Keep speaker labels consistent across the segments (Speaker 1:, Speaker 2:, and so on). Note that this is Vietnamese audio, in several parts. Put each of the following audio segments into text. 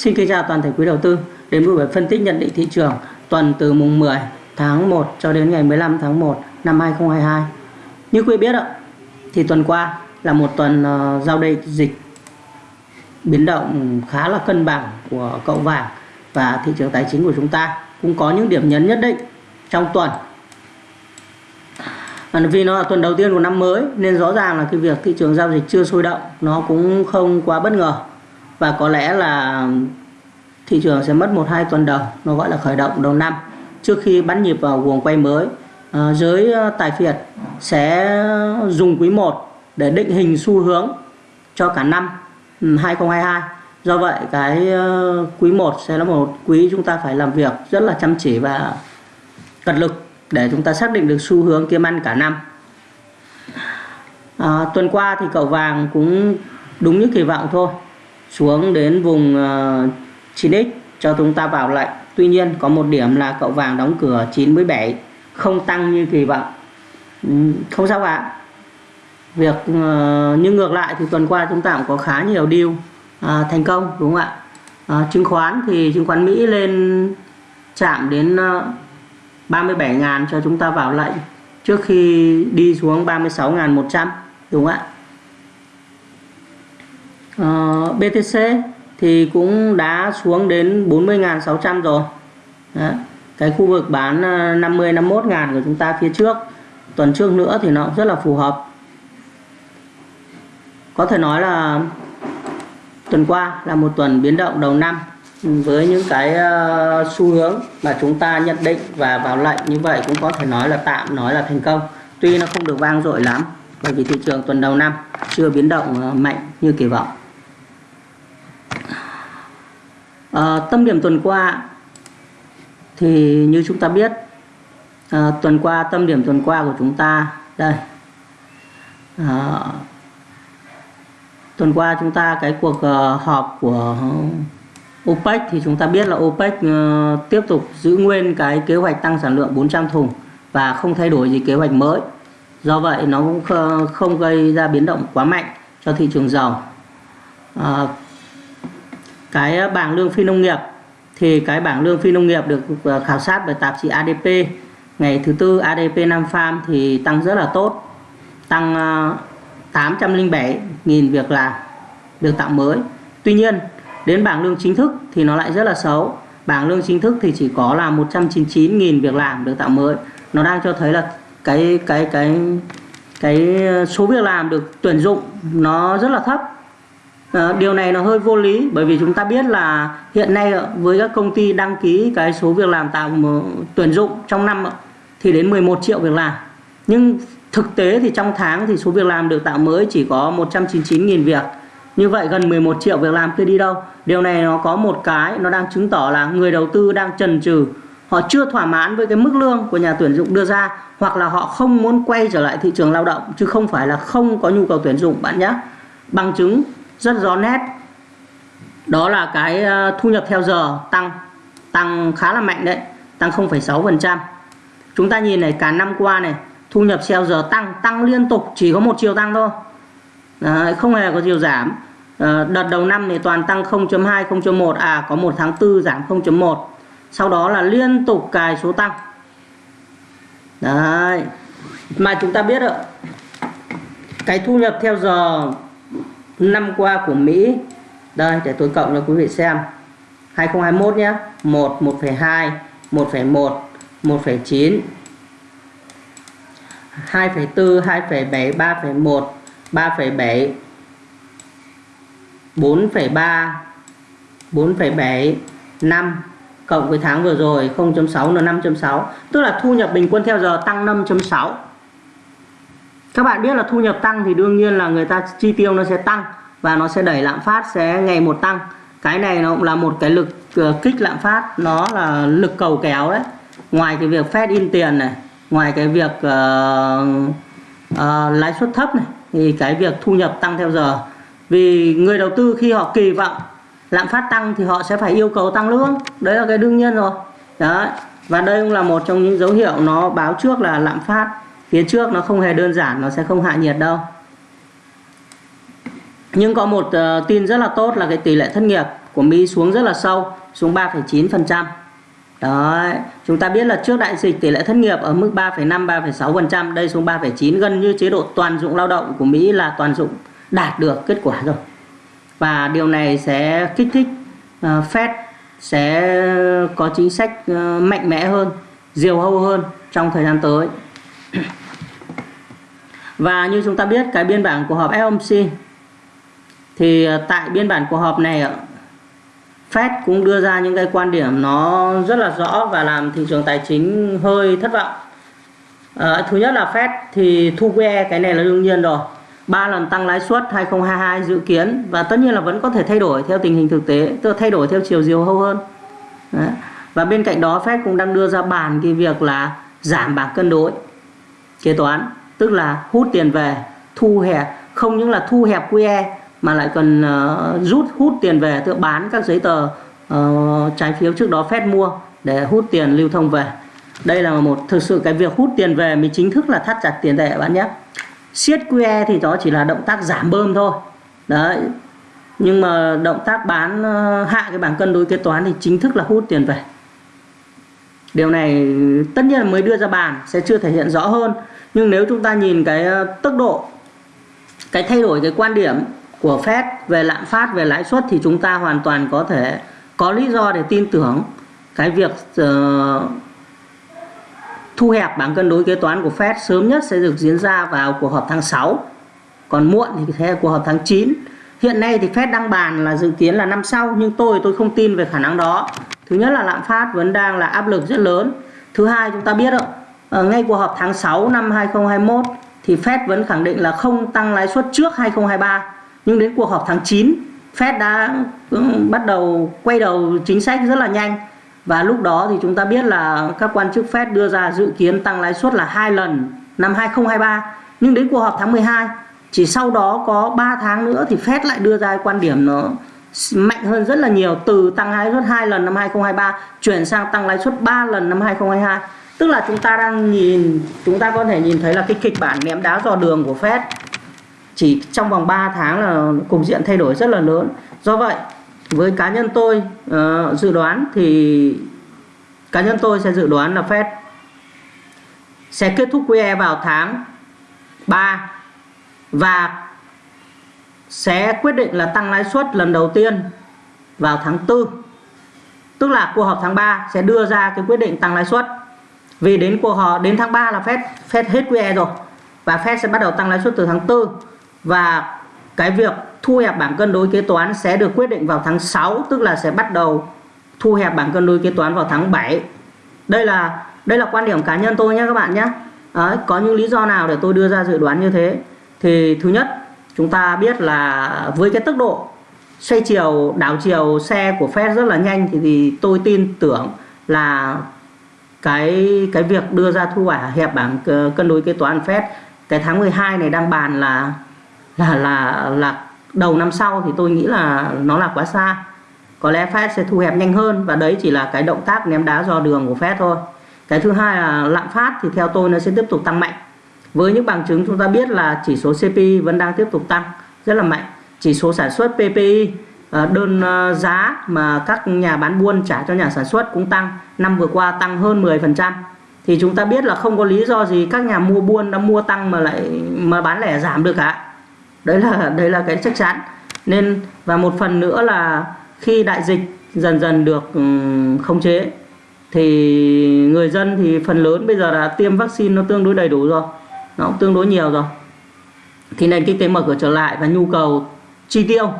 Speaker 1: Xin kính chào toàn thể quý đầu tư. Đến với buổi phân tích nhận định thị trường tuần từ mùng 10 tháng 1 cho đến ngày 15 tháng 1 năm 2022. Như quý biết ạ, thì tuần qua là một tuần ờ, giao dịch biến động khá là cân bằng của cậu vàng và thị trường tài chính của chúng ta. Cũng có những điểm nhấn nhất định trong tuần. Vì nó là tuần đầu tiên của năm mới nên rõ ràng là cái việc thị trường giao dịch chưa sôi động nó cũng không quá bất ngờ và có lẽ là thị trường sẽ mất một hai tuần đầu nó gọi là khởi động đầu năm trước khi bắn nhịp vào guồng quay mới. À, giới ờ, tài phiệt sẽ dùng quý 1 để định hình xu hướng cho cả năm ừ, 2022 do vậy cái ờ, quý 1 sẽ là một quý chúng ta phải làm việc rất là chăm chỉ và cật lực để chúng ta xác định được xu hướng kiếm ăn cả năm. À, tuần qua thì cậu vàng cũng đúng như kỳ vọng thôi xuống đến vùng ờ, uh, 9x cho chúng ta vào lệnh tuy nhiên có một điểm là cậu vàng đóng cửa 97 không tăng như kỳ vọng. Ừ, không sao ạ việc uh, nhưng ngược lại thì tuần qua chúng ta cũng có khá nhiều deal uh, thành công đúng không ạ? Uh, chứng khoán thì chứng khoán Mỹ lên chạm đến uh, 37.000 cho chúng ta vào lệnh trước khi đi xuống 36.100 đúng không ạ? Ờ, uh, BTC thì cũng đã xuống đến 40.600 rồi. Đấy. cái khu vực bán 50 51 ngàn của chúng ta phía trước. Tuần trước nữa thì nó cũng rất là phù hợp. Có thể nói là tuần qua là một tuần biến động đầu năm với những cái ờ, xu hướng mà chúng ta nhận định và vào lệnh. Như vậy cũng có thể nói là tạm nói là thành công. Tuy nó không được vang dội lắm bởi vì thị trường tuần đầu năm chưa biến động ờ, mạnh như kỳ vọng. À, tâm điểm tuần qua thì như chúng ta biết à, tuần qua tâm điểm tuần qua của chúng ta đây à, tuần qua chúng ta cái cuộc uh, họp của OPEC thì chúng ta biết là OPEC uh, tiếp tục giữ nguyên cái kế hoạch tăng sản lượng 400 thùng và không thay đổi gì kế hoạch mới. Do vậy nó cũng không gây ra biến động quá mạnh cho thị trường dầu. à, cái ờ, bảng lương phi nông nghiệp. Thì cái bảng lương phi nông nghiệp được ờ, khảo sát bởi tạp chí ADP ngày thứ tư ADP Nam Farm thì tăng rất là tốt, tăng ờ, 807.000 việc làm, được tạo mới. Tuy nhiên, đến bảng lương chính thức thì nó lại rất là xấu. Bảng lương chính thức thì chỉ có là 199.000 việc làm được tạo mới. Nó đang cho thấy là cái cái cái cái số việc làm được tuyển dụng nó rất là thấp à, điều này nó hơi vô lý bởi vì chúng ta biết là hiện nay với các công ty đăng ký cái số việc làm tạo ờ, tuyển dụng trong năm thì đến 11 triệu việc làm. Nhưng thực tế thì trong tháng thì số việc làm được tạo mới chỉ có 199.000 việc. Như vậy gần 11 triệu việc làm kia đi đâu? Điều này nó có một cái nó đang chứng tỏ là người đầu tư đang chần chừ. Họ chưa thỏa mãn với cái mức lương của nhà tuyển dụng đưa ra hoặc là họ không muốn quay trở lại thị trường lao động chứ không phải là không có nhu cầu tuyển dụng bạn nhé. Bằng chứng rất rõ nét. Đó là cái ờ, thu nhập theo giờ tăng tăng khá là mạnh đấy tăng 0,6% chúng ta nhìn này cả năm qua này thu nhập theo giờ tăng tăng liên tục chỉ có một chiều tăng thôi. Đấy, không hề có chiều giảm. À, đợt đầu năm thì toàn tăng 0.2 0.1 à có một tháng tư giảm 0.1 sau đó là liên tục cài số tăng. Đấy mà chúng ta biết ạ cái thu nhập theo giờ năm qua của Mỹ. Đây để tôi cộng cho quý vị xem. 2021 nhé. 1 1,2 1,1 1,9 2,4 2,7 3,1 3,7 4,3 4,7 5 cộng với tháng vừa rồi 0.6 là 5.6 tức là thu nhập bình quân theo giờ tăng 5.6 các bạn biết là thu nhập tăng thì đương nhiên là người ta chi tiêu nó sẽ tăng và nó sẽ đẩy lạm phát sẽ ngày một tăng. Cái này nó cũng là một cái lực uh, kích lạm phát nó là lực cầu kéo đấy. Ngoài cái việc Fed in tiền này ngoài cái việc uh, uh, lãi suất thấp này thì cái việc thu nhập tăng theo giờ. Vì người đầu tư khi họ kỳ vọng lạm phát tăng thì họ sẽ phải yêu cầu tăng lương. Đấy là cái đương nhiên rồi. Đấy. Và đây cũng là một trong những dấu hiệu nó báo trước là lạm phát phía trước nó không hề đơn giản nó sẽ không hạ nhiệt đâu nhưng có một uh, tin rất là tốt là cái tỷ lệ thất nghiệp của Mỹ xuống rất là sâu xuống 3,9% Đấy, chúng ta biết là trước đại dịch tỷ lệ thất nghiệp ở mức 3,5 3,6%, đây xuống 3,9 gần như chế độ toàn dụng lao động của Mỹ là toàn dụng đạt được kết quả rồi. Và điều này sẽ kích thích uh, Fed sẽ có chính sách uh, mạnh mẽ hơn, diều hâu hơn trong thời gian tới. Và như chúng ta biết cái biên bản của họp FOMC thì ờ, tại biên bản của họp này Fed cũng đưa ra những cái quan điểm nó rất là rõ và làm thị trường tài chính hơi thất vọng. À, thứ nhất là Fed thì thu QE cái này là đương nhiên rồi. ba lần tăng lãi suất 2022 dự kiến và tất nhiên là vẫn có thể thay đổi theo tình hình thực tế, tức là thay đổi theo chiều diều hâu hơn. Đấy. Và bên cạnh đó Fed cũng đang đưa ra bàn cái việc là giảm bảng cân đối kế toán, tức là hút tiền về, thu hẹp, không những là thu hẹp QE mà lại còn uh, rút hút tiền về tự bán các giấy tờ uh, trái phiếu trước đó phép mua để hút tiền lưu thông về. Đây là một thực sự cái việc hút tiền về mới chính thức là thắt chặt tiền tệ bạn nhé. Siết QE thì đó chỉ là động tác giảm bơm thôi. Đấy. Nhưng mà động tác bán uh, hạ cái bảng cân đối kế toán thì chính thức là hút tiền về. Điều này tất nhiên là mới đưa ra bàn sẽ chưa thể hiện rõ hơn nhưng nếu chúng ta nhìn cái ờ, tốc độ cái thay đổi cái quan điểm của Fed về lạm phát về lãi suất thì chúng ta hoàn toàn có thể có lý do để tin tưởng cái việc uh, thu hẹp bảng cân đối kế toán của Fed sớm nhất sẽ được diễn ra vào cuộc họp tháng 6 còn muộn thì sẽ cuộc họp tháng 9 hiện nay thì Fed đang bàn là dự kiến là năm sau nhưng tôi tôi không tin về khả năng đó. Thứ nhất là lạm phát vẫn đang là áp lực rất lớn. Thứ hai chúng ta biết rồi ở ngay cuộc họp tháng 6 năm 2021 thì Fed vẫn khẳng định là không tăng lãi suất trước 2023 nhưng đến cuộc họp tháng 9 Fed đã bắt đầu quay đầu chính sách rất là nhanh. Và lúc đó thì chúng ta biết là các quan chức Fed đưa ra dự kiến tăng lãi suất là hai lần năm 2023 nhưng đến cuộc họp tháng 12 chỉ sau đó có 3 tháng nữa thì Fed lại đưa ra quan điểm nó mạnh hơn rất là nhiều, từ tăng lãi suất hai lần năm 2023 chuyển sang tăng lãi suất 3 lần năm 2022 tức là chúng ta đang nhìn chúng ta có thể nhìn thấy là cái kịch bản ném đá dò đường của Fed. Chỉ trong vòng 3 tháng là cục diện thay đổi rất là lớn. Do vậy với cá nhân tôi uh, dự đoán thì cá nhân tôi sẽ dự đoán là Fed sẽ kết thúc QE vào tháng 3 và sẽ quyết định là tăng lãi suất lần đầu tiên vào tháng 4 tức là cuộc họp tháng 3 sẽ đưa ra cái quyết định tăng lãi suất vì đến cuộc họ đến tháng 3 là Fed Fed hết QE rồi. Và Fed sẽ bắt đầu tăng lãi suất từ tháng 4 và cái việc thu hẹp bảng cân đối kế toán sẽ được quyết định vào tháng 6 tức là sẽ bắt đầu thu hẹp bảng cân đối kế toán vào tháng 7 đây là đây là quan điểm cá nhân tôi nhé các bạn nhé. Đấy, có những lý do nào để tôi đưa ra dự đoán như thế? Thì thứ nhất chúng ta biết là với cái tốc độ xoay chiều đảo chiều xe của Fed rất là nhanh thì, thì tôi tin tưởng là cái cái việc đưa ra thu quả hẹp bảng ờ, cân đối kế toán Fed cái tháng 12 này đang bàn là là là là đầu năm sau thì tôi nghĩ là nó là quá xa. Có lẽ Fed sẽ thu hẹp nhanh hơn và đấy chỉ là cái động tác ném đá do đường của Fed thôi. Cái thứ hai là lạm phát thì theo tôi nó sẽ tiếp tục tăng mạnh. Với những bằng chứng chúng ta biết là chỉ số CPI vẫn đang tiếp tục tăng rất là mạnh. Chỉ số sản xuất PPI Ờ, đơn ờ, giá mà các nhà bán buôn trả cho nhà sản xuất cũng tăng. Năm vừa qua tăng hơn 10% thì chúng ta biết là không có lý do gì các nhà mua buôn đã mua tăng mà lại, mà bán lẻ giảm được cả. Đấy là đấy là cái chắc chắn. Nên, và một phần nữa là khi đại dịch dần dần được ừ, khống chế, thì người dân thì phần lớn bây giờ là tiêm vaccine nó tương đối đầy đủ rồi. Nó cũng tương đối nhiều rồi. Thì nền kinh tế mở cửa trở lại và nhu cầu chi tiêu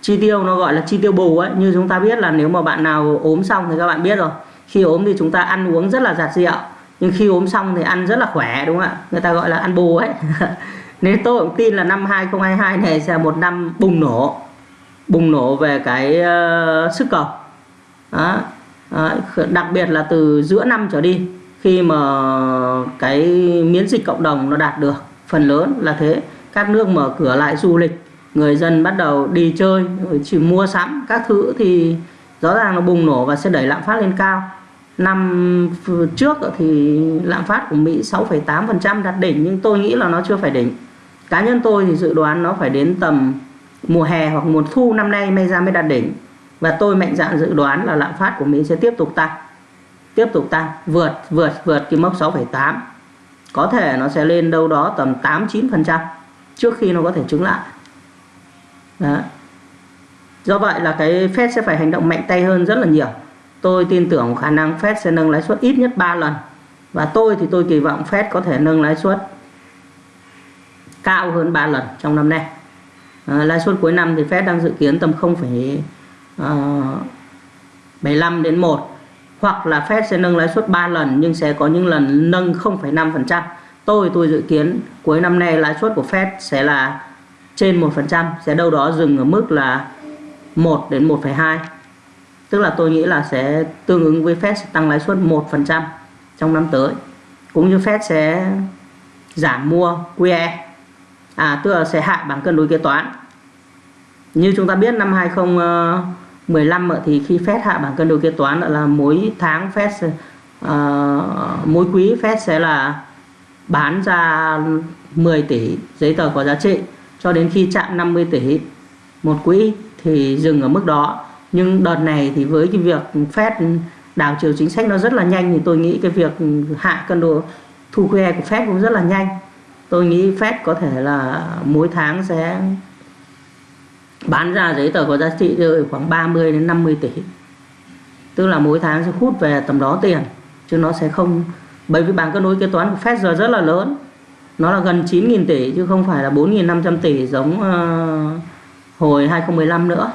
Speaker 1: chi tiêu nó gọi là chi tiêu bù ấy. Như chúng ta biết là nếu mà bạn nào ốm xong thì các bạn biết rồi. Khi ốm thì chúng ta ăn uống rất là giặt rượu nhưng khi ốm xong thì ăn rất là khỏe đúng không ạ? Người ta gọi là ăn bù ấy. Nên tôi cũng tin là năm 2022 này sẽ một năm bùng nổ. Bùng nổ về cái uh, sức cầu. Đó. Đó. đặc biệt là từ giữa năm trở đi khi mà cái miễn dịch cộng đồng nó đạt được phần lớn là thế. Các nước mở cửa lại du lịch người dân bắt đầu đi chơi chỉ mua sắm các thứ thì rõ ràng nó bùng nổ và sẽ đẩy lạm phát lên cao. Năm trước thì lạm phát của Mỹ 6,8% đạt đỉnh nhưng tôi nghĩ là nó chưa phải đỉnh. Cá nhân tôi thì dự đoán nó phải đến tầm mùa hè hoặc mùa thu năm nay may ra mới đạt đỉnh. Và tôi mạnh dạn dự đoán là lạm phát của Mỹ sẽ tiếp tục tăng tiếp tục tăng vượt vượt vượt cái mốc 6,8 có thể nó sẽ lên đâu đó tầm 8-9% trước khi nó có thể chứng lại. Đó. do vậy là cái Fed sẽ phải hành động mạnh tay hơn rất là nhiều tôi tin tưởng khả năng Fed sẽ nâng lãi suất ít nhất 3 lần và tôi thì tôi kỳ vọng Fed có thể nâng lãi suất cao hơn 3 lần trong năm nay à, lãi suất cuối năm thì Fed đang dự kiến tầm 0,75 ờ, đến 1 hoặc là Fed sẽ nâng lãi suất 3 lần nhưng sẽ có những lần nâng 0,5%. Tôi tôi dự kiến cuối năm nay lãi suất của Fed sẽ là trên 1%, sẽ đâu đó dừng ở mức là 1 đến 1,2. Tức là tôi nghĩ là sẽ tương ứng với Fed sẽ tăng lãi suất 1% trong năm tới. Cũng như Fed sẽ giảm mua QE. À tức là sẽ hạ bằng cân đối kế toán. Như chúng ta biết năm 2015 thì khi Fed hạ bảng cân đối kế toán là mỗi tháng Fed uh, mỗi quý Fed sẽ là bán ra 10 tỷ giấy tờ có giá trị cho đến khi chạm 50 tỷ một quỹ thì dừng ở mức đó. Nhưng đợt này thì với cái việc Fed đảo chiều chính sách nó rất là nhanh thì tôi nghĩ cái việc hạ cân đồ thu QE của Fed cũng rất là nhanh. Tôi nghĩ Fed có thể là mỗi tháng sẽ bán ra giấy tờ có giá trị rơi khoảng 30 đến 50 tỷ. Tức là mỗi tháng sẽ hút về tầm đó tiền, chứ nó sẽ không bởi vì bảng cân đối kế toán của Fed giờ rất là lớn nó là gần 9.000 tỷ chứ không phải là 4.500 tỷ giống uh, hồi 2015 nữa.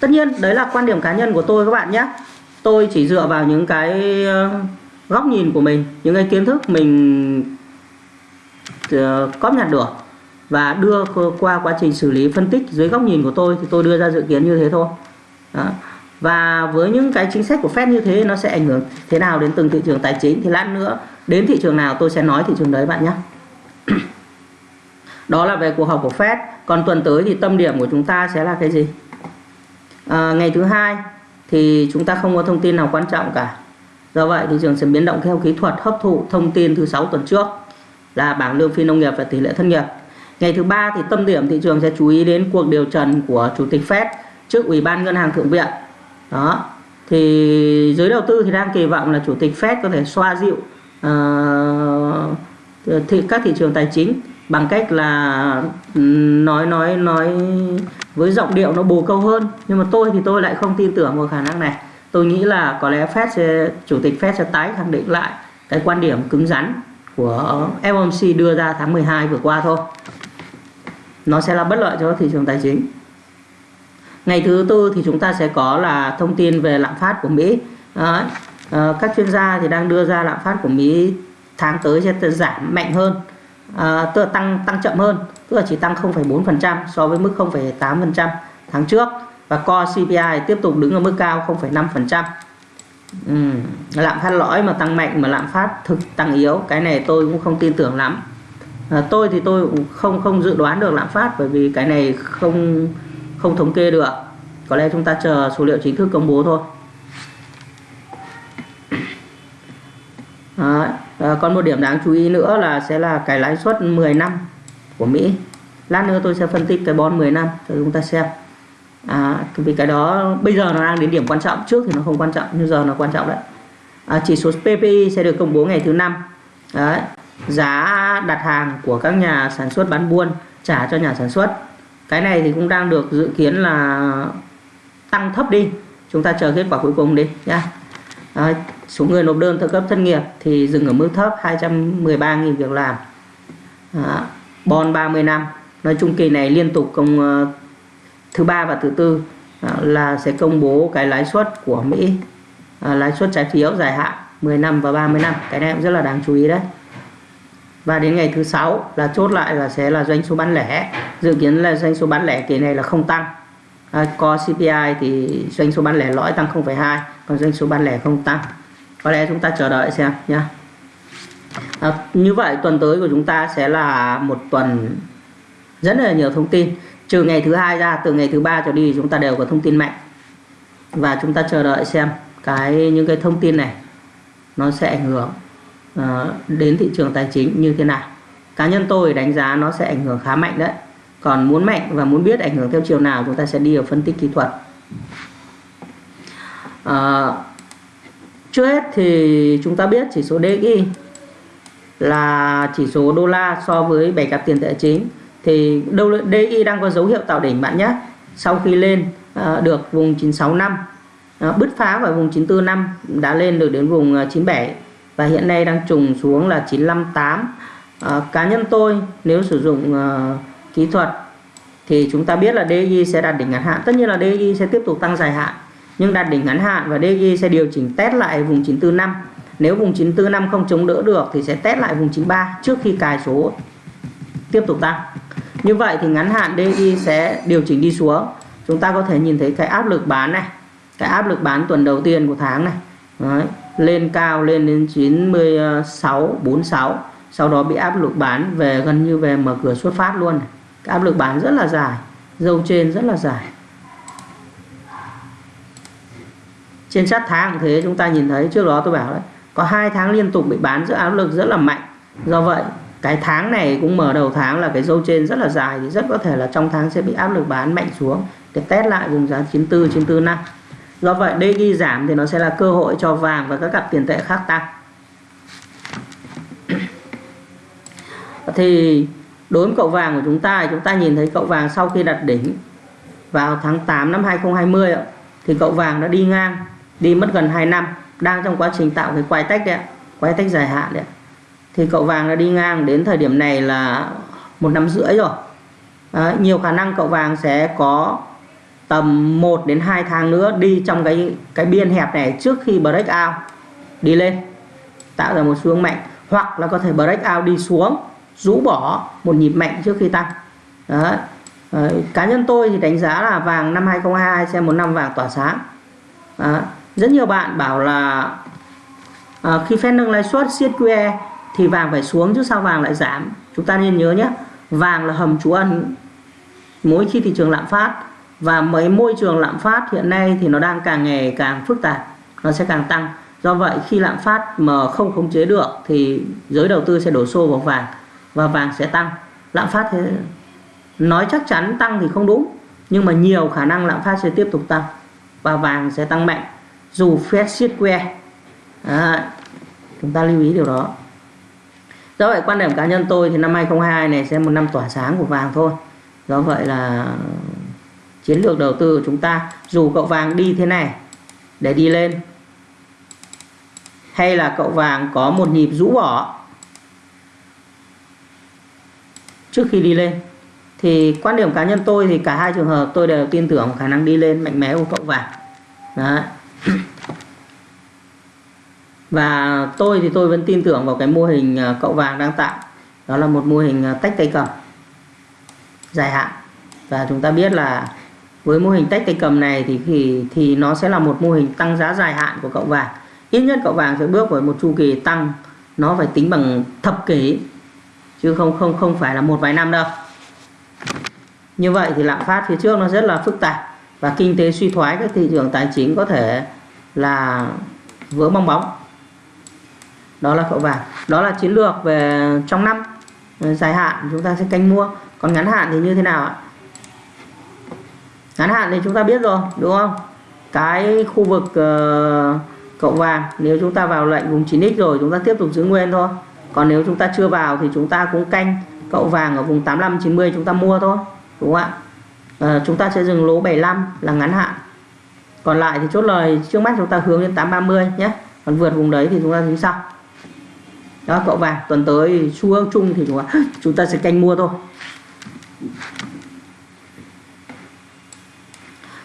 Speaker 1: Tất nhiên đấy là quan điểm cá nhân của tôi các bạn nhé. Tôi chỉ dựa vào những cái uh, góc nhìn của mình những cái kiến thức mình uh, cóp nhặt được và đưa qua quá trình xử lý phân tích dưới góc nhìn của tôi thì tôi đưa ra dự kiến như thế thôi. Đó. và với những cái chính sách của Fed như thế nó sẽ ảnh hưởng thế nào đến từng thị trường tài chính thì lát nữa đến thị trường nào tôi sẽ nói thị trường đấy bạn nhé đó là về cuộc họp của Fed. Còn tuần tới thì tâm điểm của chúng ta sẽ là cái gì? À, ngày thứ hai thì chúng ta không có thông tin nào quan trọng cả. Do vậy thị trường sẽ biến động theo kỹ thuật hấp thụ thông tin thứ sáu tuần trước là bảng lương phi nông nghiệp và tỷ lệ thất nghiệp. Ngày thứ ba thì tâm điểm thị trường sẽ chú ý đến cuộc điều trần của Chủ tịch Fed trước Ủy ban Ngân hàng Thượng viện. Đó. Thì giới đầu tư thì đang kỳ vọng là Chủ tịch Fed có thể xoa dịu ờ, uh, thị, các thị trường tài chính bằng cách là ừ, nói nói nói với giọng điệu nó bồ câu hơn. Nhưng mà tôi thì tôi lại không tin tưởng vào khả năng này. Tôi nghĩ là có lẽ Fed sẽ chủ tịch Fed sẽ tái khẳng định lại cái quan điểm cứng rắn của FOMC đưa ra tháng 12 vừa qua thôi. Nó sẽ là bất lợi cho thị trường tài chính. Ngày thứ tư thì chúng ta sẽ có là thông tin về lạm phát của Mỹ. Đấy. À, các chuyên gia thì đang đưa ra lạm phát của Mỹ tháng tới sẽ giảm mạnh hơn à, tức là tăng tăng chậm hơn tức là chỉ tăng 0,4% so với mức 0,8% tháng trước. Và core CPI tiếp tục đứng ở mức cao 0,5% ừ. lạm phát lõi mà tăng mạnh mà lạm phát thực tăng yếu cái này tôi cũng không tin tưởng lắm. À, tôi thì tôi cũng không không dự đoán được lạm phát bởi vì cái này không không thống kê được. Có lẽ chúng ta chờ số liệu chính thức công bố thôi. Đấy. À, ờ, còn một điểm đáng chú ý nữa là sẽ là cái lãi suất 10 năm của Mỹ. Lát nữa tôi sẽ phân tích cái bond 10 năm cho chúng ta xem. À, vì cái đó bây giờ nó đang đến điểm quan trọng trước thì nó không quan trọng nhưng giờ nó quan trọng đấy. À, chỉ số PPI sẽ được công bố ngày thứ năm. Đấy. Giá đặt hàng của các nhà sản xuất bán buôn trả cho nhà sản xuất. Cái này thì cũng đang được dự kiến là tăng thấp đi. Chúng ta chờ kết quả cuối cùng đi nhá yeah số người nộp đơn trợ cấp thất nghiệp thì dừng ở mức thấp 213.000 việc làm. À, bon 30 năm. Nói chung kỳ này liên tục công uh, thứ ba và thứ tư à, là sẽ công bố cái lãi suất của Mỹ. À, lãi suất trái phiếu dài hạn 10 năm và 30 năm. Cái này cũng rất là đáng chú ý đấy. Và đến ngày thứ sáu là chốt lại là sẽ là doanh số bán lẻ. Dự kiến là doanh số bán lẻ kỳ này là không tăng. À, co CPI thì doanh số bán lẻ lõi tăng 0,2 còn doanh số bán lẻ không tăng có lẽ chúng ta chờ đợi xem nhé à, như vậy tuần tới của chúng ta sẽ là một tuần rất là nhiều thông tin. Trừ ngày thứ hai ra từ ngày thứ ba trở đi chúng ta đều có thông tin mạnh. Và chúng ta chờ đợi xem cái những cái thông tin này nó sẽ ảnh hưởng uh, đến thị trường tài chính như thế nào. Cá nhân tôi đánh giá nó sẽ ảnh hưởng khá mạnh đấy. Còn muốn mạnh và muốn biết ảnh hưởng theo chiều nào chúng ta sẽ đi vào phân tích kỹ thuật. Uh, trước hết thì chúng ta biết chỉ số DXY là chỉ số đô la so với bảy cặp tiền tệ chính thì DXY đang có dấu hiệu tạo đỉnh bạn nhé. Sau khi lên à, được vùng 965 à, bứt phá vào vùng 945 đã lên được đến vùng à, 97 và hiện nay đang trùng xuống là 958 à, cá nhân tôi nếu sử dụng kỹ thuật thì chúng ta biết là DXY sẽ đạt đỉnh ngắn hạn. Tất nhiên là DXY sẽ tiếp tục tăng dài hạn nhưng đạt đỉnh ngắn hạn và DXY sẽ điều chỉnh test lại vùng 945 nếu vùng 945 không chống đỡ được thì sẽ test lại vùng 93 trước khi cài số tiếp tục tăng như vậy thì ngắn hạn DXY sẽ điều chỉnh đi xuống. Chúng ta có thể nhìn thấy cái áp lực bán này, cái áp lực bán tuần đầu tiên của tháng này. Đấy. lên cao lên đến 96 46 sau đó bị áp lực bán về, gần như về mở cửa xuất phát luôn cái áp lực bán rất là dài, dâu trên rất là dài. Trên sát tháng thế, chúng ta nhìn thấy trước đó tôi bảo đấy, có hai tháng liên tục bị bán, giữa áp lực rất là mạnh. Do vậy, cái tháng này cũng mở đầu tháng là cái dâu trên rất là dài, thì rất có thể là trong tháng sẽ bị áp lực bán mạnh xuống. Để test lại vùng giá 94 94 năm. Do vậy đây ghi giảm thì nó sẽ là cơ hội cho vàng và các cặp tiền tệ khác tăng. Thì đối với cậu vàng của chúng ta chúng ta nhìn thấy cậu vàng sau khi đặt đỉnh vào tháng 8 năm 2020 thì cậu vàng đã đi ngang đi mất gần 2 năm đang trong quá trình tạo cái quay tách đấy quay tách dài hạn đấy thì cậu vàng đã đi ngang đến thời điểm này là một năm rưỡi rồi Đấy, nhiều khả năng cậu vàng sẽ có tầm 1 đến 2 tháng nữa đi trong cái cái biên hẹp này trước khi break out đi lên tạo ra một xu hướng mạnh hoặc là có thể break out đi xuống rũ bỏ một nhịp mạnh trước khi tăng Đấy. Đấy. cá nhân tôi thì đánh giá là vàng năm 2022 sẽ một năm vàng tỏa sáng Đấy rất nhiều bạn bảo là à, khi Fed nâng lãi suất siết QE thì vàng phải xuống chứ sao vàng lại giảm? Chúng ta nên nhớ nhé vàng là hầm trú ẩn mỗi khi thị trường lạm phát và mấy môi trường lạm phát hiện nay thì nó đang càng ngày càng phức tạp nó sẽ càng tăng. Do vậy khi lạm phát mà không khống chế được thì giới đầu tư sẽ đổ xô vào vàng và vàng sẽ tăng. Lạm phát thế nói chắc chắn tăng thì không đúng nhưng mà nhiều khả năng lạm phát sẽ tiếp tục tăng và vàng sẽ tăng mạnh dù phép siết que. À, chúng ta lưu ý điều đó. Do vậy quan điểm cá nhân tôi thì năm 2022 này sẽ một năm tỏa sáng của vàng thôi. Do vậy là chiến lược đầu tư của chúng ta dù cậu vàng đi thế này để đi lên hay là cậu vàng có một nhịp rũ bỏ trước khi đi lên thì quan điểm cá nhân tôi thì cả hai trường hợp tôi đều tin tưởng khả năng đi lên mạnh mẽ của cậu vàng. Đấy và tôi thì tôi vẫn tin tưởng vào cái mô hình à, cậu vàng đang tạo. Đó là một mô hình à, tách tay cầm. Dài hạn. Và chúng ta biết là với mô hình tách tay cầm này thì thì thì nó sẽ là một mô hình tăng giá dài hạn của cậu vàng. Ít nhất cậu vàng sẽ bước vào một chu kỳ tăng. Nó phải tính bằng thập kỷ, chứ không không không phải là một vài năm đâu. Như vậy thì lạm phát phía trước nó rất là phức tạp. Và kinh tế suy thoái các thị trường tài chính có thể là vỡ bong bóng đó là cậu vàng đó là chiến lược về trong năm dài hạn chúng ta sẽ canh mua còn ngắn hạn thì như thế nào ạ ngắn hạn thì chúng ta biết rồi đúng không cái khu vực uh, cậu vàng nếu chúng ta vào lệnh vùng 9x rồi chúng ta tiếp tục giữ nguyên thôi còn nếu chúng ta chưa vào thì chúng ta cũng canh cậu vàng ở vùng 85 90 chúng ta mua thôi đúng không ạ à, chúng ta sẽ dừng lỗ 75 là ngắn hạn còn lại thì chốt lời trước mắt chúng ta hướng đến 830 nhé còn vượt vùng đấy thì chúng ta tính sau đó cậu vàng tuần tới xu hướng chung thì chúng ta, chúng ta sẽ canh mua thôi.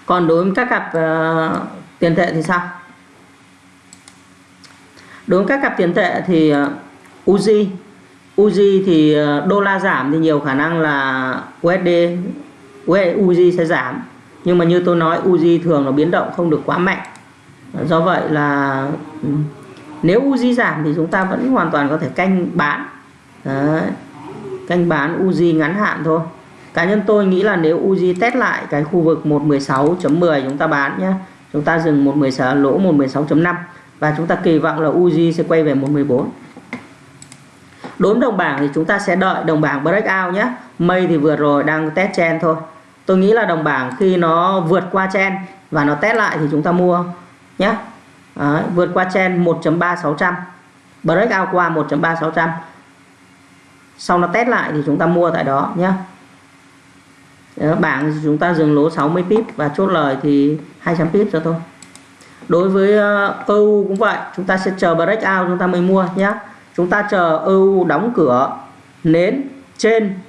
Speaker 1: Còn đối với các cặp uh, tiền tệ thì sao? Đối với các cặp tiền tệ thì ờ, uh, Uzi Uzi thì uh, đô la giảm thì nhiều khả năng là USD Uzi sẽ giảm. Nhưng mà như tôi nói Uzi thường nó biến động không được quá mạnh. Do vậy là ừ, nếu Uzi giảm thì chúng ta vẫn hoàn toàn có thể canh bán. Đấy. canh bán Uzi ngắn hạn thôi. Cá nhân tôi nghĩ là nếu Uzi test lại cái khu vực 116.10 chúng ta bán nhé chúng ta dừng 116 lỗ 116.5 và chúng ta kỳ vọng là Uzi sẽ quay về 114 đối với đồng bảng thì chúng ta sẽ đợi đồng bảng breakout nhé mây thì vừa rồi đang test chen thôi. Tôi nghĩ là đồng bảng khi nó vượt qua chen và nó test lại thì chúng ta mua nhé Đấy, vượt qua trên 1.3600 break out qua 1.3600 sau nó test lại thì chúng ta mua tại đó nhé ờ, bảng thì chúng ta dừng lỗ 60 pip và chốt lời thì 200 pip cho thôi. Đối với ờ, EU cũng vậy chúng ta sẽ chờ break out chúng ta mới mua nhé chúng ta chờ EU đóng cửa nến trên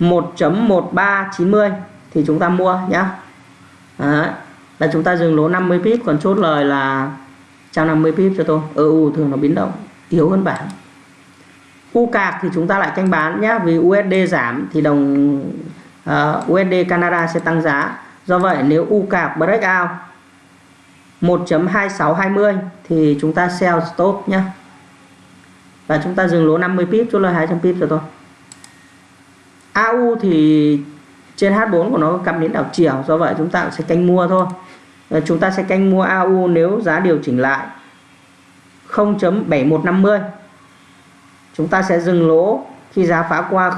Speaker 1: 1.1390 thì chúng ta mua nhé. Đấy, là chúng ta dừng lỗ 50 pip còn chốt lời là 150 pip cho tôi. EU thường nó biến động yếu hơn bảng. U cạc thì chúng ta lại canh bán nhé vì USD giảm thì đồng ờ, uh, USD Canada sẽ tăng giá. Do vậy nếu U cạc break out 1.2620 thì chúng ta sell stop nhé và chúng ta dừng lỗ 50 pip chốt lời 200 pip cho tôi. AU thì trên H4 của nó có cặp đến đảo chiều do vậy chúng ta sẽ canh mua thôi chúng ta sẽ canh mua AU nếu giá điều chỉnh lại. 0.7150 chúng ta sẽ dừng lỗ khi giá phá qua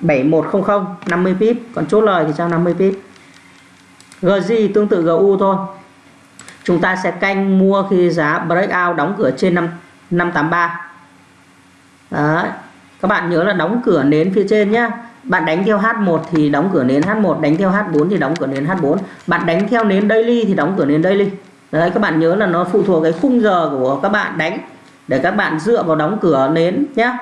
Speaker 1: 0.7100 50 pip. Còn chốt lời thì sao? 50 pip. GZ tương tự GU thôi. Chúng ta sẽ canh mua khi giá breakout đóng cửa trên 5, 583 Đấy các bạn nhớ là đóng cửa nến phía trên nhé bạn đánh theo H1 thì đóng cửa nến H1 đánh theo H4 thì đóng cửa nến H4 bạn đánh theo nến daily thì đóng cửa nến daily. Đấy, các bạn nhớ là nó phụ thuộc cái khung giờ của các bạn đánh để các bạn dựa vào đóng cửa nến nhé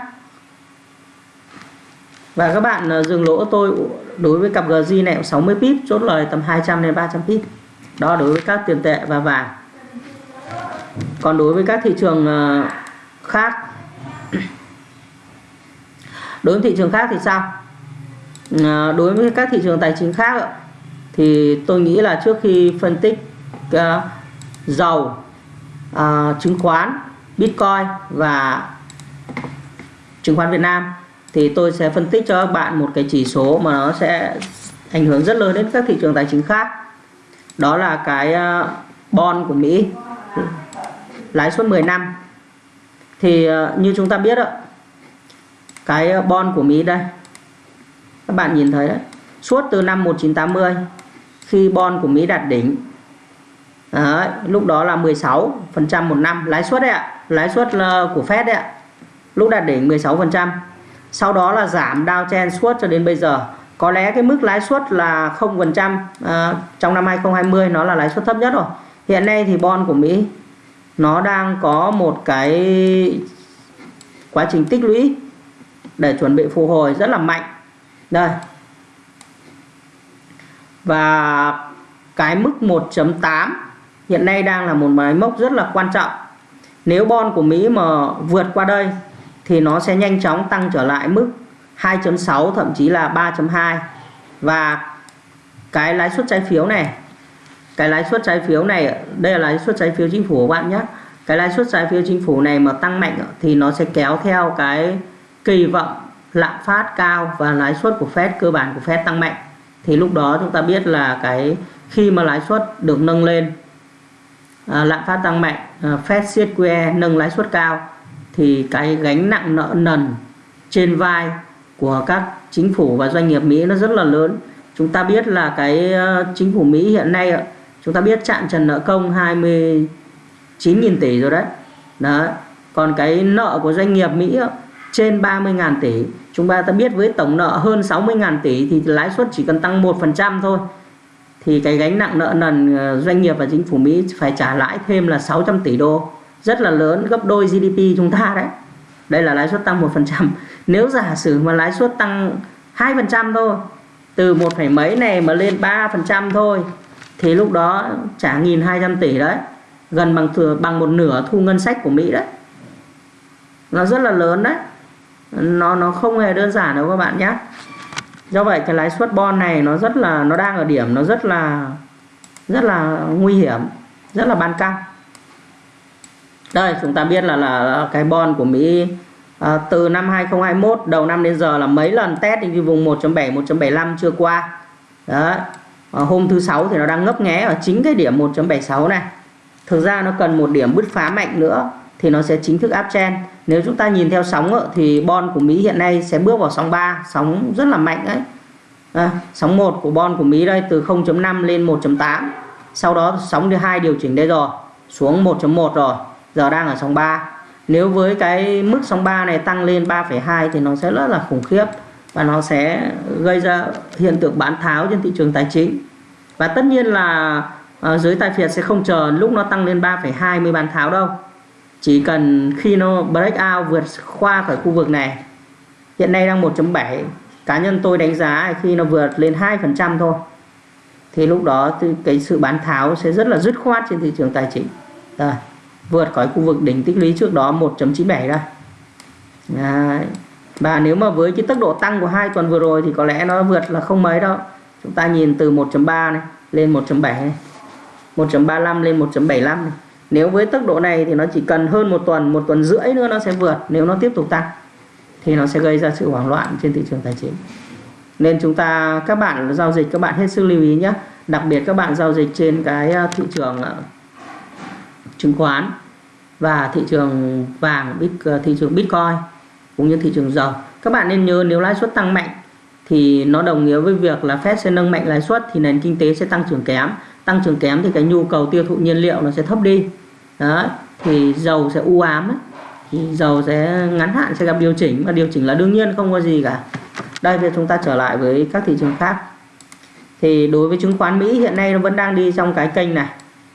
Speaker 1: và các bạn ờ, dừng lỗ tôi đối với cặp GJ này 60 pip, chốt lời tầm 200 đến 300 pip. Đó, đối với các tiền tệ và vàng. Còn đối với các thị trường ờ, khác đối với thị trường khác thì sao à, đối với các thị trường tài chính khác thì tôi nghĩ là trước khi phân tích uh, dầu uh, chứng khoán bitcoin và chứng khoán Việt Nam thì tôi sẽ phân tích cho các bạn một cái chỉ số mà nó sẽ ảnh hưởng rất lớn đến các thị trường tài chính khác đó là cái à, bond của Mỹ lãi suất 10 năm thì như chúng ta biết ạ cái ờ, bond của Mỹ đây. Các bạn nhìn thấy đấy suốt từ năm 1980 khi bond của Mỹ đạt đỉnh đấy, lúc đó là 16 phần trăm một năm lãi suất đấy ạ lãi suất ờ, của Fed đấy ạ lúc đạt đỉnh 16 phần trăm. Sau đó là giảm downtrend suốt cho đến bây giờ. Có lẽ cái mức lãi suất là 0 phần trăm ờ, trong năm 2020 nó là lãi suất thấp nhất rồi. Hiện nay thì bond của Mỹ nó đang có một cái quá trình tích lũy để chuẩn bị phục hồi rất là mạnh. Đây. Và cái mức 1.8 hiện nay đang là một máy mốc rất là quan trọng. Nếu bon của Mỹ mà vượt qua đây thì nó sẽ nhanh chóng tăng trở lại mức 2.6 thậm chí là 3.2 và cái lãi suất trái phiếu này, cái lãi suất trái phiếu này, đây là lãi suất trái phiếu chính phủ của bạn nhé. Cái lãi suất trái phiếu chính phủ này mà tăng mạnh thì nó sẽ kéo theo cái kỳ vọng lạm phát cao và lãi suất của Fed cơ bản của Fed tăng mạnh thì lúc đó chúng ta biết là cái khi mà lãi suất được nâng lên à, lạm phát tăng mạnh à, Fed siết QE nâng lãi suất cao thì cái gánh nặng nợ nần trên vai của các chính phủ và doanh nghiệp Mỹ nó rất là lớn. Chúng ta biết là cái ờ, chính phủ Mỹ hiện nay chúng ta biết chạm trần nợ công 29.000 tỷ rồi đấy. Đó còn cái nợ của doanh nghiệp Mỹ trên 30.000 tỷ. Chúng ta ta biết với tổng nợ hơn 60.000 tỷ thì lãi suất chỉ cần tăng 1% thôi. Thì cái gánh nặng nợ nần ờ, doanh nghiệp và chính phủ Mỹ phải trả lãi thêm là 600 tỷ đô. Rất là lớn, gấp đôi GDP chúng ta đấy. Đây là lãi suất tăng 1% nếu giả sử mà lãi suất tăng 2% thôi, từ một phẩy mấy này mà lên 3% thôi, thì lúc đó trả 1.200 tỷ đấy. Gần bằng thừa, bằng một nửa thu ngân sách của Mỹ đấy. Nó rất là lớn đấy nó nó không hề đơn giản đâu các bạn nhé. Do vậy cái lãi suất bon này nó rất là nó đang ở điểm nó rất là rất là nguy hiểm rất là ban căng. Đây chúng ta biết là là cái bon của Mỹ à, từ năm 2021 đầu năm đến giờ là mấy lần test đi vùng 1.7 1.75 chưa qua. Đấy à, hôm thứ sáu thì nó đang ngấp nghé ở chính cái điểm 1.76 này. Thực ra nó cần một điểm bứt phá mạnh nữa thì nó sẽ chính thức áp chen nếu chúng ta nhìn theo sóng ờ, thì bon của Mỹ hiện nay sẽ bước vào sóng 3 sóng rất là mạnh đấy. À, sóng 1 của bon của Mỹ đây từ 0.5 lên 1.8 sau đó sóng thứ hai điều chỉnh đây rồi xuống 1.1 rồi giờ đang ở sóng 3 nếu với cái mức sóng 3 này tăng lên 3,2 thì nó sẽ rất là khủng khiếp và nó sẽ gây ra hiện tượng bán tháo trên thị trường tài chính. Và tất nhiên là uh, giới tài phiệt sẽ không chờ lúc nó tăng lên 3,2 mới bán tháo đâu chỉ cần khi nó break out vượt qua khỏi khu vực này hiện nay đang 1.7 cá nhân tôi đánh giá khi nó vượt lên 2% thôi thì lúc đó cái sự bán tháo sẽ rất là dứt khoát trên thị trường tài chính. Rồi, vượt khỏi khu vực đỉnh tích lũy trước đó 1.97 ra. Đấy. và nếu mà với cái tốc độ tăng của hai tuần vừa rồi thì có lẽ nó vượt là không mấy đâu. Chúng ta nhìn từ 1.3 này lên 1.7 này 1.35 lên 1.75 này nếu với tốc độ này thì nó chỉ cần hơn một tuần một tuần rưỡi nữa nó sẽ vượt. Nếu nó tiếp tục tăng thì nó sẽ gây ra sự hoảng loạn trên thị trường tài chính. Nên chúng ta, các bạn giao dịch, các bạn hết sức lưu ý nhé. Đặc biệt các bạn giao dịch trên cái à, thị trường à, chứng khoán và thị trường vàng à, thị trường bitcoin cũng như thị trường dầu. Các bạn nên nhớ nếu lãi suất tăng mạnh thì nó đồng nghĩa với việc là Fed sẽ nâng mạnh lãi suất thì nền kinh tế sẽ tăng trưởng kém. Tăng trưởng kém thì cái nhu cầu tiêu thụ nhiên liệu nó sẽ thấp đi đó, thì dầu sẽ u ám ấy. thì dầu sẽ ngắn hạn sẽ gặp điều chỉnh, và điều chỉnh là đương nhiên, không có gì cả. Đây, bây chúng ta trở lại với các thị trường khác. Thì đối với chứng khoán Mỹ, hiện nay nó vẫn đang đi trong cái kênh này.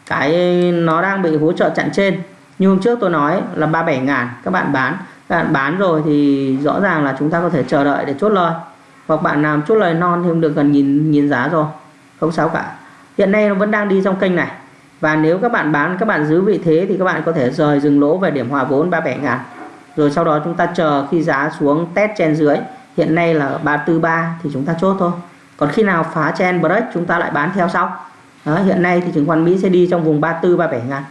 Speaker 1: Cái nó đang bị hỗ trợ chặn trên. Như hôm trước tôi nói là 37 ngàn, các bạn bán. Các bạn bán rồi thì rõ ràng là chúng ta có thể chờ đợi để chốt lời. Hoặc bạn làm chốt lời non thì cũng được gần nhìn nhìn giá rồi. Không sao cả. Hiện nay nó vẫn đang đi trong kênh này và nếu các bạn bán các bạn giữ vị thế thì các bạn có thể rời dừng lỗ về điểm hòa vốn 37 ngàn. Rồi sau đó chúng ta chờ khi giá xuống test trên dưới. Hiện nay là 343 thì chúng ta chốt thôi. Còn khi nào phá chen break chúng ta lại bán theo sau. Đó, hiện nay thì chứng khoán Mỹ sẽ đi trong vùng 34 37 ngàn.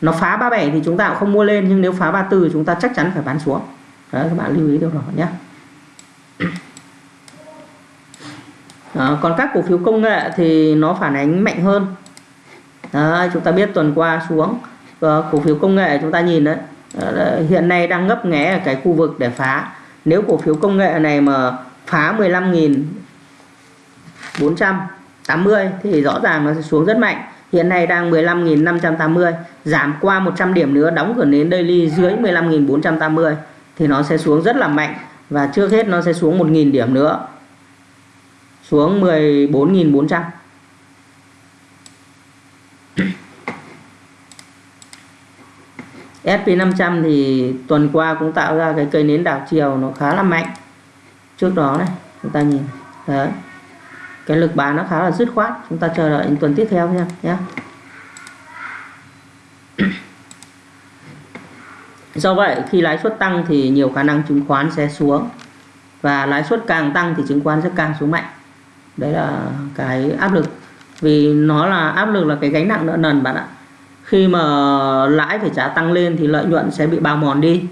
Speaker 1: Nó phá 37 thì chúng ta cũng không mua lên nhưng nếu phá 34 thì chúng ta chắc chắn phải bán xuống. Đấy các bạn lưu ý điều đó nhé. À, còn các cổ phiếu công nghệ thì nó phản ánh mạnh hơn. À, chúng ta biết tuần qua xuống à, cổ phiếu công nghệ chúng ta nhìn đấy à, hiện nay đang ngấp nghé ở cái khu vực để phá. Nếu cổ phiếu công nghệ này mà phá 15.480 thì rõ ràng nó sẽ xuống rất mạnh. Hiện nay đang 15.580 giảm qua 100 điểm nữa đóng cửa nến daily dưới 15.480 thì nó sẽ xuống rất là mạnh và trước hết nó sẽ xuống 1.000 điểm nữa xuống 14.400 SP500 thì tuần qua cũng tạo ra cái cây nến đảo chiều nó khá là mạnh. Trước đó này, chúng ta nhìn, đấy. Cái lực bán nó khá là dứt khoát, chúng ta chờ đợi những tuần tiếp theo nha nhé do vậy, khi lãi suất tăng thì nhiều khả năng chứng khoán sẽ xuống. Và lãi suất càng tăng thì chứng khoán sẽ càng xuống mạnh đấy là cái áp lực. Vì nó là áp lực là cái gánh nặng nợ nần bạn ạ. Khi mà lãi phải trả tăng lên thì lợi nhuận sẽ bị bào mòn đi.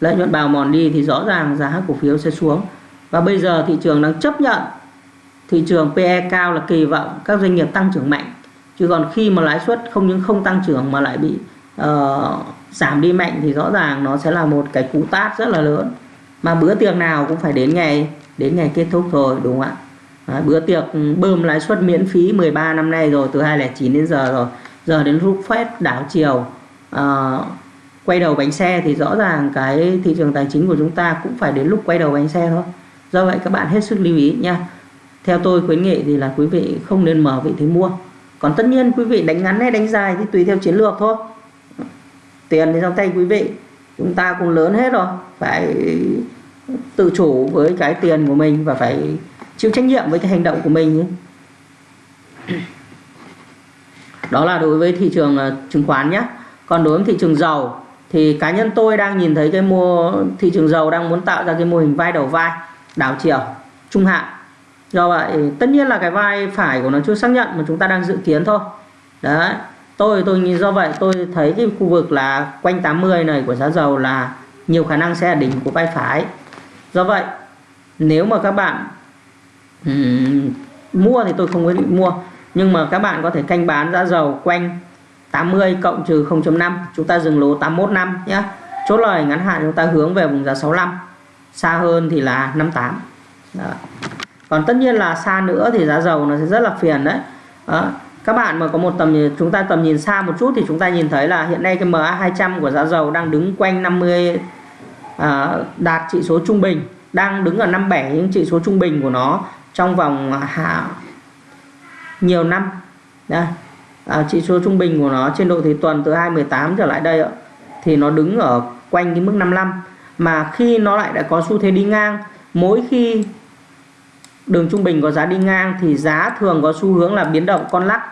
Speaker 1: Lợi nhuận bào mòn đi thì rõ ràng giá cổ phiếu sẽ xuống. Và bây giờ thị trường đang chấp nhận. Thị trường PE cao là kỳ vọng các doanh nghiệp tăng trưởng mạnh. Chứ còn khi mà lãi suất không những không tăng trưởng mà lại bị uh, giảm đi mạnh thì rõ ràng nó sẽ là một cái cú tát rất là lớn. Mà bữa tiệc nào cũng phải đến ngày đến ngày kết thúc rồi đúng không ạ? Đấy, bữa tiệc bơm lãi suất miễn phí 13 năm nay rồi từ 2009 đến giờ rồi. Giờ đến lúc phép đảo chiều uh, quay đầu bánh xe thì rõ ràng cái thị trường tài chính của chúng ta cũng phải đến lúc quay đầu bánh xe thôi. Do vậy các bạn hết sức lưu ý nha. Theo tôi khuyến nghị thì là quý vị không nên mở vị thế mua. Còn tất nhiên quý vị đánh ngắn hay đánh dài thì tùy theo chiến lược thôi. Tiền thì trong tay quý vị chúng ta cũng lớn hết rồi. Phải tự chủ với cái tiền của mình và phải chịu trách nhiệm với cái hành động của mình đó là đối với thị trường ờ, chứng khoán nhé còn đối với thị trường dầu thì cá nhân tôi đang nhìn thấy cái mua, thị trường dầu đang muốn tạo ra cái mô hình vai đầu vai, đảo chiều, trung hạn. Do vậy tất nhiên là cái vai phải của nó chưa xác nhận mà chúng ta đang dự kiến thôi. Đấy, tôi tôi nhìn do vậy tôi thấy cái khu vực là quanh 80 này của giá dầu là nhiều khả năng sẽ là đỉnh của vai phải. Do vậy, nếu mà các bạn um, mua thì tôi không có định mua nhưng mà các bạn có thể canh bán giá dầu quanh 80 cộng trừ 0.5 chúng ta dừng lỗ 81 năm nhé chốt lời ngắn hạn chúng ta hướng về vùng giá 65 xa hơn thì là 58 Đó. còn tất nhiên là xa nữa thì giá dầu nó sẽ rất là phiền đấy đó. các bạn mà có một tầm nhìn chúng ta tầm nhìn xa một chút thì chúng ta nhìn thấy là hiện nay cái MA 200 của giá dầu đang đứng quanh 50 à, đạt chỉ số trung bình đang đứng ở 57 những chỉ số trung bình của nó trong vòng à, hạ nhiều năm. Đây à, chỉ số trung bình của nó trên độ thị tuần từ 218 trở lại đây thì nó đứng ở quanh cái mức 55 mà khi nó lại đã có xu thế đi ngang mỗi khi đường trung bình có giá đi ngang thì giá thường có xu hướng là biến động con lắc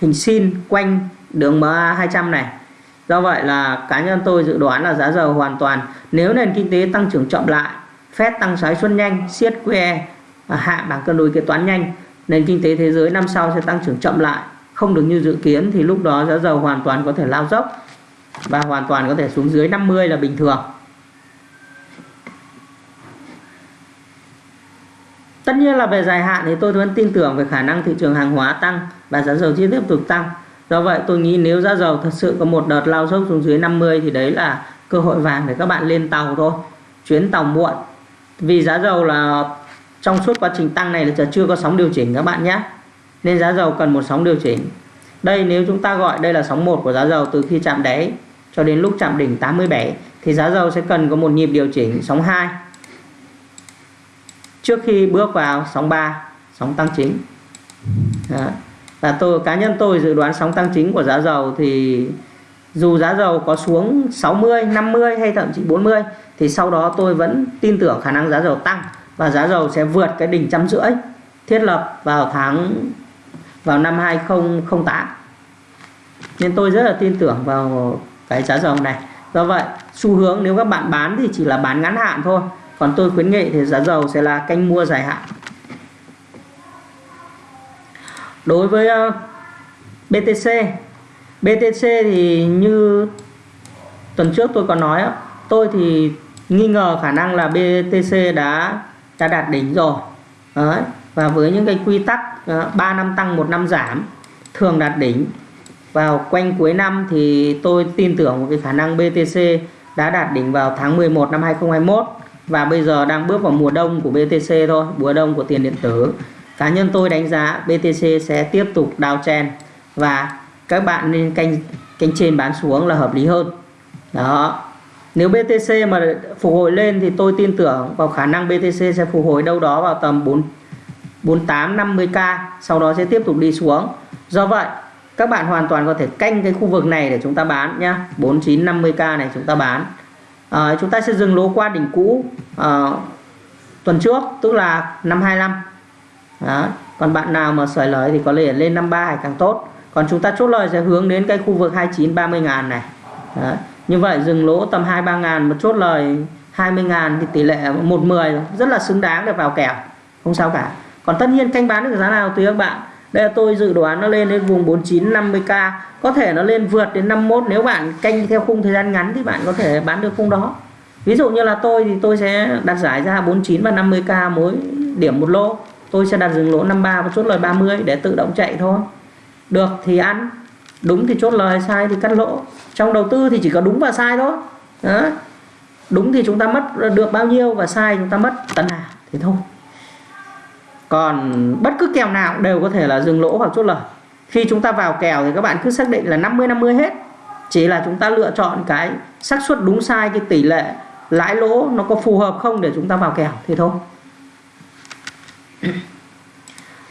Speaker 1: hình sin quanh đường MA 200 này. Do vậy là cá nhân tôi dự đoán là giá dầu hoàn toàn. Nếu nền kinh tế tăng trưởng chậm lại Fed tăng lãi suất nhanh siết QE hạ bảng cân đối kế toán nhanh nền kinh tế thế giới năm sau sẽ tăng trưởng chậm lại không được như dự kiến thì lúc đó giá dầu hoàn toàn có thể lao dốc và hoàn toàn có thể xuống dưới 50 là bình thường Tất nhiên là về dài hạn thì tôi vẫn tin tưởng về khả năng thị trường hàng hóa tăng và giá dầu tiếp tục tăng. Do vậy tôi nghĩ nếu giá dầu thật sự có một đợt lao dốc xuống dưới 50 thì đấy là cơ hội vàng để các bạn lên tàu thôi. Chuyến tàu muộn. Vì giá dầu là trong suốt quá trình tăng này là chưa có sóng điều chỉnh các bạn nhé. Nên giá dầu cần một sóng điều chỉnh. Đây nếu chúng ta gọi đây là sóng 1 của giá dầu từ khi chạm đáy cho đến lúc chạm đỉnh 87 thì giá dầu sẽ cần có một nhịp điều chỉnh sóng 2 trước khi bước vào sóng 3 sóng tăng chính Đó. và tôi, cá nhân tôi dự đoán sóng tăng chính của giá dầu thì dù giá dầu có xuống 60 50 hay thậm chí 40 thì sau đó tôi vẫn tin tưởng khả năng giá dầu tăng và giá dầu sẽ vượt cái đỉnh trăm rưỡi thiết lập vào tháng, vào năm 2008 nên tôi rất là tin tưởng vào cái giá dầu này. Do vậy, xu hướng nếu các bạn bán thì chỉ là bán ngắn hạn thôi. Còn tôi khuyến nghị thì giá dầu sẽ là canh mua dài hạn. Đối với ờ, BTC BTC thì như tuần trước tôi có nói tôi thì nghi ngờ khả năng là BTC đã đã đạt đỉnh rồi. Đấy. và với những cái quy tắc ờ, uh, 3 năm tăng một năm giảm thường đạt đỉnh. Vào quanh cuối năm thì tôi tin tưởng một cái khả năng BTC đã đạt đỉnh vào tháng 11 năm 2021 và bây giờ đang bước vào mùa đông của BTC thôi mùa đông của tiền điện tử. Cá nhân tôi đánh giá BTC sẽ tiếp tục downtrend và các bạn nên canh canh trên bán xuống là hợp lý hơn. Đó nếu BTC mà phục hồi lên thì tôi tin tưởng vào khả năng BTC sẽ phục hồi đâu đó vào tầm 4 48 50k sau đó sẽ tiếp tục đi xuống. Do vậy các bạn hoàn toàn có thể canh cái khu vực này để chúng ta bán nhá. 49 50k này chúng ta bán. À, chúng ta sẽ dừng lỗ qua đỉnh cũ à, tuần trước tức là năm 25 đó. còn bạn nào mà sởi lời thì có thể lên 53 càng tốt. Còn chúng ta chốt lời sẽ hướng đến cái khu vực 29 30 ngàn này. Đấy như vậy dừng lỗ tầm 2 3 ngàn, một chốt lời 20 ngàn thì tỷ lệ 110 rất là xứng đáng để vào kèo. Không sao cả. Còn tất nhiên canh bán được giá nào tùy các bạn, đây là tôi dự đoán nó lên đến vùng 49 50k có thể nó lên vượt đến 51 nếu bạn canh theo khung thời gian ngắn thì bạn có thể bán được khung đó. Ví dụ như là tôi thì tôi sẽ đặt giải ra 49 và 50k mỗi điểm một lô. Tôi sẽ đặt dừng lỗ 53 và chốt lời 30 để tự động chạy thôi. Được thì ăn đúng thì chốt lời sai thì cắt lỗ. Trong đầu tư thì chỉ có đúng và sai thôi. Đó. đúng thì chúng ta mất được bao nhiêu và sai chúng ta mất tấn nào thì thôi. Còn bất cứ kèo nào đều có thể là dừng lỗ hoặc chốt lời. Khi chúng ta vào kèo thì các bạn cứ xác định là 50 50 hết. Chỉ là chúng ta lựa chọn cái xác suất đúng sai cái tỷ lệ lãi lỗ nó có phù hợp không để chúng ta vào kèo thì thôi.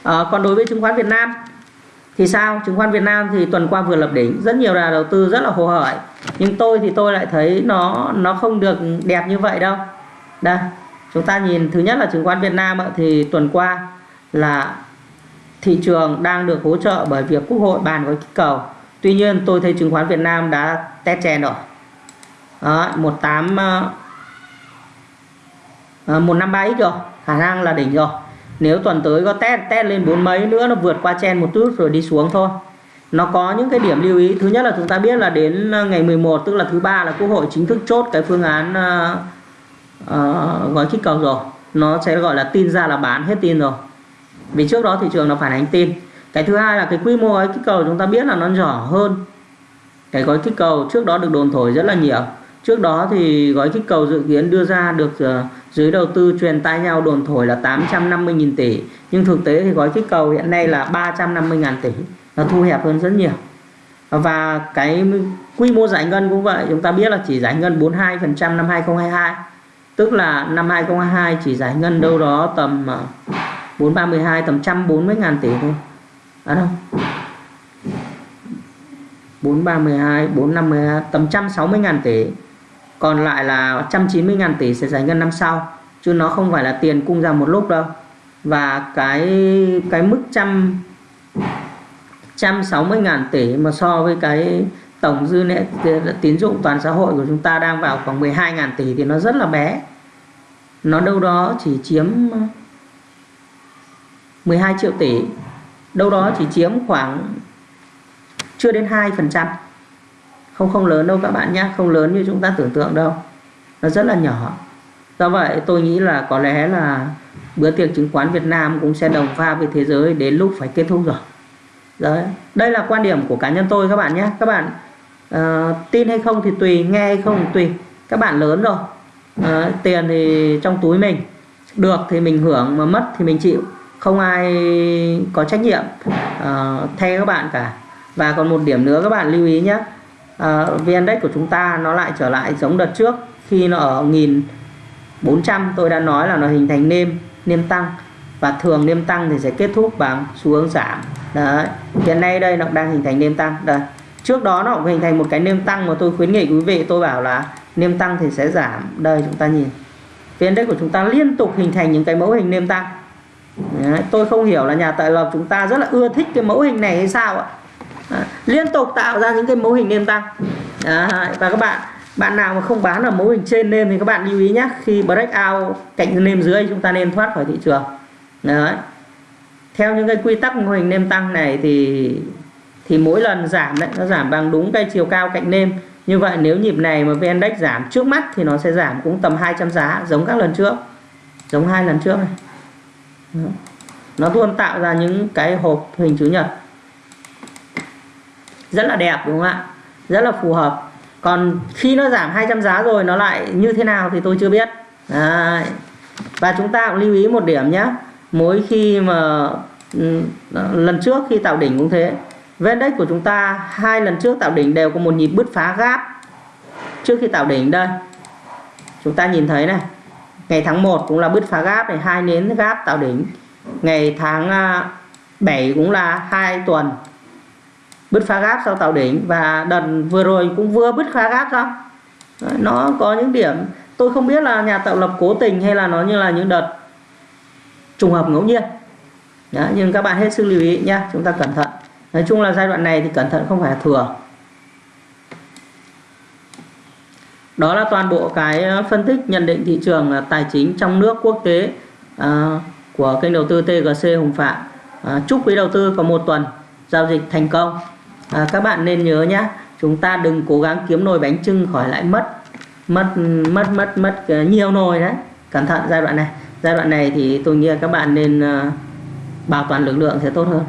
Speaker 1: À, còn đối với chứng khoán Việt Nam thì sao? Chứng khoán Việt Nam thì tuần qua vừa lập đỉnh. Rất nhiều nhà đầu tư rất là hồ hởi. Nhưng tôi thì tôi lại thấy nó nó không được đẹp như vậy đâu. Đây chúng ta nhìn thứ nhất là chứng khoán Việt Nam thì tuần qua là thị trường đang được hỗ trợ bởi việc quốc hội bàn với kích cầu. Tuy nhiên tôi thấy chứng khoán Việt Nam đã test chèn rồi. Đó, 18 153 ờ, ờ, x rồi. Khả năng là đỉnh rồi nếu tuần tới có test test lên bốn mấy nữa nó vượt qua chen một chút rồi đi xuống thôi. Nó có những cái điểm lưu ý. Thứ nhất là chúng ta biết là đến ờ, ngày 11 tức là thứ ba là quốc hội chính thức chốt cái phương án uh, uh, gói kích cầu rồi. Nó sẽ gọi là tin ra là bán hết tin rồi. Vì trước đó thị trường nó phản ánh tin. Cái thứ hai là cái quy mô gói kích cầu chúng ta biết là nó nhỏ hơn. Cái gói kích cầu trước đó được đồn thổi rất là nhiều. Trước đó thì gói kích cầu dự kiến đưa ra được uh, dưới đầu tư truyền tai nhau đồn thổi là 850.000 tỷ nhưng thực tế thì gói kích cầu hiện nay là 350.000 tỷ. Nó thu hẹp hơn rất nhiều. Và cái quy mô giải ngân cũng vậy chúng ta biết là chỉ giải ngân 42% năm 2022 tức là năm 2022 chỉ giải ngân đâu đó tầm ờ, 432 tầm 140 ngàn tỷ thôi. À đâu 432 452 tầm 160 ngàn tỷ còn lại là 190 ngàn tỷ sẽ giải ngân năm sau, chứ nó không phải là tiền cung ra một lúc đâu. Và cái cái mức trăm 160 ngàn tỷ mà so với cái tổng dư nợ tín dụng toàn xã hội của chúng ta đang vào khoảng 12 ngàn tỷ thì nó rất là bé. Nó đâu đó chỉ chiếm 12 triệu tỷ, đâu đó chỉ chiếm khoảng chưa đến 2% không không lớn đâu các bạn nhé không lớn như chúng ta tưởng tượng đâu. Nó rất là nhỏ. Do vậy tôi nghĩ là có lẽ là bữa tiệc chứng khoán Việt Nam cũng sẽ đồng pha với thế giới đến lúc phải kết thúc rồi. Đấy. đây là quan điểm của cá nhân tôi các bạn nhé các bạn uh, tin hay không thì tùy nghe hay không thì tùy. Các bạn lớn rồi. Uh, tiền thì trong túi mình. Được thì mình hưởng mà mất thì mình chịu. Không ai có trách nhiệm ờ, uh, thay các bạn cả. Và còn một điểm nữa các bạn lưu ý nhé Ờ, uh, VN Index của chúng ta nó lại trở lại giống đợt trước khi nó ở 1400 tôi đã nói là nó hình thành nêm nêm tăng. Và thường nêm tăng thì sẽ kết thúc bằng xu hướng giảm. Đấy hiện nay đây nó đang hình thành nêm tăng. Đây trước đó nó cũng hình thành một cái nêm tăng mà tôi khuyến nghị quý vị. Tôi bảo là nêm tăng thì sẽ giảm. Đây chúng ta nhìn. VN Index của chúng ta liên tục hình thành những cái mẫu hình nêm tăng. Đấy, tôi không hiểu là nhà tại lập chúng ta rất là ưa thích cái mẫu hình này hay sao ạ? Liên tục tạo ra những cái mô hình nêm tăng Đấy. và các bạn bạn nào mà không bán ở mô hình trên nêm thì các bạn lưu ý nhé khi break out cạnh nêm dưới chúng ta nên thoát khỏi thị trường. Đấy. theo những cái quy tắc mô hình nêm tăng này thì thì mỗi lần giảm đấy, nó giảm bằng đúng cái chiều cao cạnh nêm như vậy nếu nhịp này mà VN Index giảm trước mắt thì nó sẽ giảm cũng tầm 200 giá, giống các lần trước. Giống hai lần trước này. Nó luôn tạo ra những cái hộp hình chữ nhật rất là đẹp, đúng không ạ? Rất là phù hợp. Còn khi nó giảm 200 giá rồi, nó lại như thế nào thì tôi chưa biết. Đấy. và chúng ta cũng lưu ý một điểm nhé. Mỗi khi mà ừ, lần trước khi tạo đỉnh cũng thế. Vendex của chúng ta, hai lần trước tạo đỉnh đều có một nhịp bứt phá gáp. Trước khi tạo đỉnh đây, chúng ta nhìn thấy này. Ngày tháng 1 cũng là bứt phá gáp này, hai nến gáp tạo đỉnh. Ngày tháng à, 7 cũng là hai tuần bứt phá gáp sau tạo đỉnh. Và đợt vừa rồi cũng vừa bứt phá gáp xong. Nó có những điểm tôi không biết là nhà tạo lập cố tình hay là nó như là những đợt trùng hợp ngẫu nhiên. Đó, nhưng các bạn hết sức lưu ý nhé chúng ta cẩn thận. Nói chung là giai đoạn này thì cẩn thận không phải thừa. Đó là toàn bộ cái ờ, phân tích nhận định thị trường ờ, tài chính trong nước quốc tế à, của kênh đầu tư TGC Hùng Phạm. À, chúc quý đầu tư có một tuần giao dịch thành công à, các bạn nên nhớ nhé chúng ta đừng cố gắng kiếm nồi bánh trưng khỏi lại mất mất mất mất mất ờ, nhiều nồi đấy. Cẩn thận giai đoạn này. Giai đoạn này thì tôi nghĩ là các bạn nên uh, bảo toàn lực lượng sẽ tốt hơn.